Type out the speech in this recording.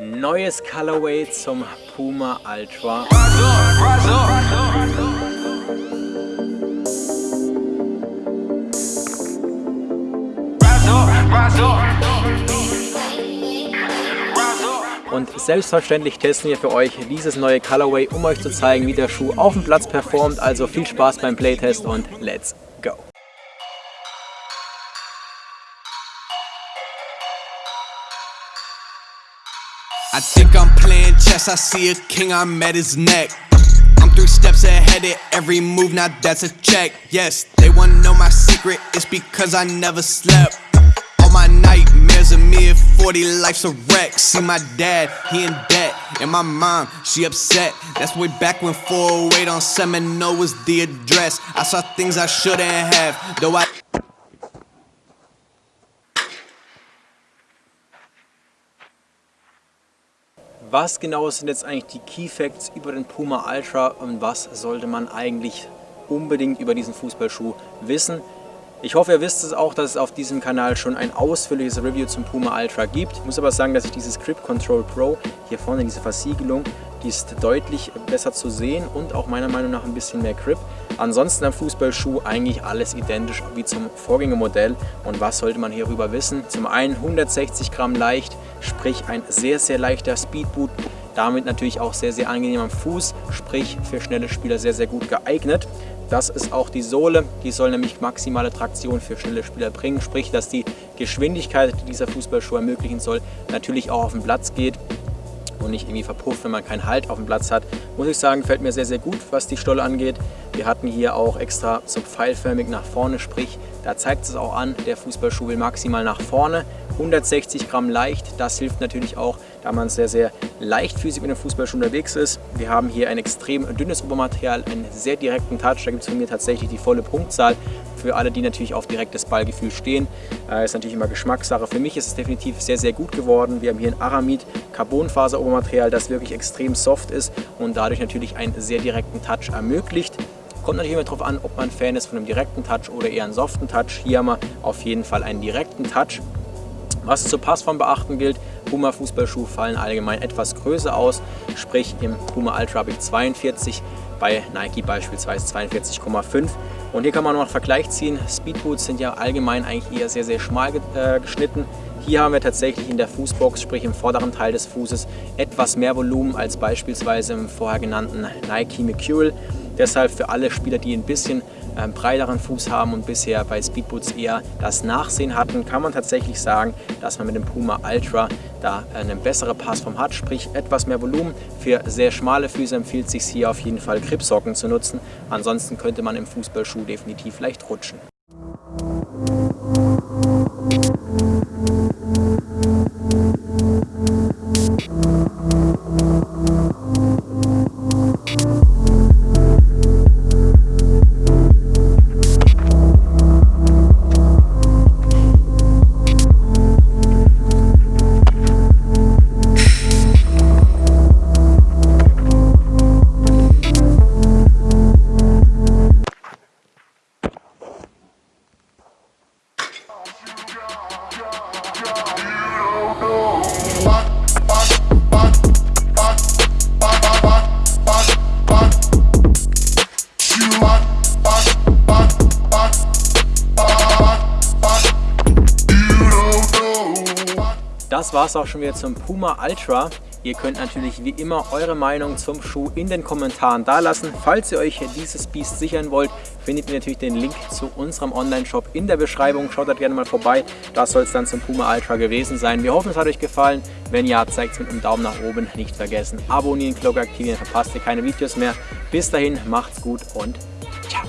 neues Colorway zum Puma Ultra. Und selbstverständlich testen wir für euch dieses neue Colorway, um euch zu zeigen, wie der Schuh auf dem Platz performt. Also viel Spaß beim Playtest und let's go! I think I'm playing chess, I see a king, I'm at his neck. I'm three steps ahead of every move, now that's a check. Yes, they wanna know my secret, it's because I never slept. All my nightmares of me at 40, life's a wreck. See my dad, he in debt, and my mom, she upset. That's way back when 408 on Seminole was the address. I saw things I shouldn't have, though I was genau sind jetzt eigentlich die Key Facts über den Puma Ultra und was sollte man eigentlich unbedingt über diesen Fußballschuh wissen. Ich hoffe, ihr wisst es auch, dass es auf diesem Kanal schon ein ausführliches Review zum Puma Ultra gibt. Ich muss aber sagen, dass ich dieses Grip Control Pro, hier vorne diese Versiegelung, die ist deutlich besser zu sehen und auch meiner Meinung nach ein bisschen mehr Grip. Ansonsten am Fußballschuh eigentlich alles identisch wie zum Vorgängermodell. Und was sollte man hierüber wissen? Zum einen 160 Gramm leicht, sprich ein sehr, sehr leichter Speedboot. Damit natürlich auch sehr, sehr angenehm am Fuß, sprich für schnelle Spieler sehr, sehr gut geeignet. Das ist auch die Sohle, die soll nämlich maximale Traktion für schnelle Spieler bringen, sprich, dass die Geschwindigkeit, die dieser Fußballschuh ermöglichen soll, natürlich auch auf den Platz geht und nicht irgendwie verpufft, wenn man keinen Halt auf dem Platz hat. Muss ich sagen, gefällt mir sehr, sehr gut, was die Stolle angeht. Wir hatten hier auch extra so pfeilförmig nach vorne, sprich, da zeigt es auch an, der Fußballschuh will maximal nach vorne. 160 Gramm leicht, das hilft natürlich auch, da man sehr, sehr leichtfüßig mit dem Fußballschuh unterwegs ist. Wir haben hier ein extrem dünnes Obermaterial, einen sehr direkten Touch, da gibt es von mir tatsächlich die volle Punktzahl. Für alle, die natürlich auf direktes Ballgefühl stehen, äh, ist natürlich immer Geschmackssache. Für mich ist es definitiv sehr, sehr gut geworden. Wir haben hier ein Aramid Carbonfaser Obermaterial, das wirklich extrem soft ist und dadurch natürlich einen sehr direkten Touch ermöglicht. Kommt natürlich immer darauf an, ob man Fan ist von einem direkten Touch oder eher einen soften Touch. Hier haben wir auf jeden Fall einen direkten Touch. Was zur Passform beachten gilt, Puma Fußballschuhe fallen allgemein etwas größer aus, sprich im Puma Ultra habe ich 42, bei Nike beispielsweise 42,5. Und hier kann man noch einen Vergleich ziehen. Speedboots sind ja allgemein eigentlich eher sehr, sehr schmal äh, geschnitten. Hier haben wir tatsächlich in der Fußbox, sprich im vorderen Teil des Fußes, etwas mehr Volumen als beispielsweise im vorher genannten Nike Mercurial. Deshalb für alle Spieler, die ein bisschen ähm, breiteren Fuß haben und bisher bei Speedboots eher das Nachsehen hatten, kann man tatsächlich sagen, dass man mit dem Puma Ultra da eine bessere Passform hat, sprich etwas mehr Volumen. Für sehr schmale Füße empfiehlt es sich hier auf jeden Fall Gripsocken zu nutzen. Ansonsten könnte man im Fußballschuh definitiv leicht rutschen. Das war es auch schon wieder zum Puma Ultra. Ihr könnt natürlich wie immer eure Meinung zum Schuh in den Kommentaren dalassen. Falls ihr euch dieses Biest sichern wollt, findet ihr natürlich den Link zu unserem Online-Shop in der Beschreibung. Schaut da gerne mal vorbei. Das soll es dann zum Puma Ultra gewesen sein. Wir hoffen, es hat euch gefallen. Wenn ja, zeigt es mit einem Daumen nach oben. Nicht vergessen, abonnieren, Glocke aktivieren, verpasst ihr keine Videos mehr. Bis dahin, macht's gut und ciao.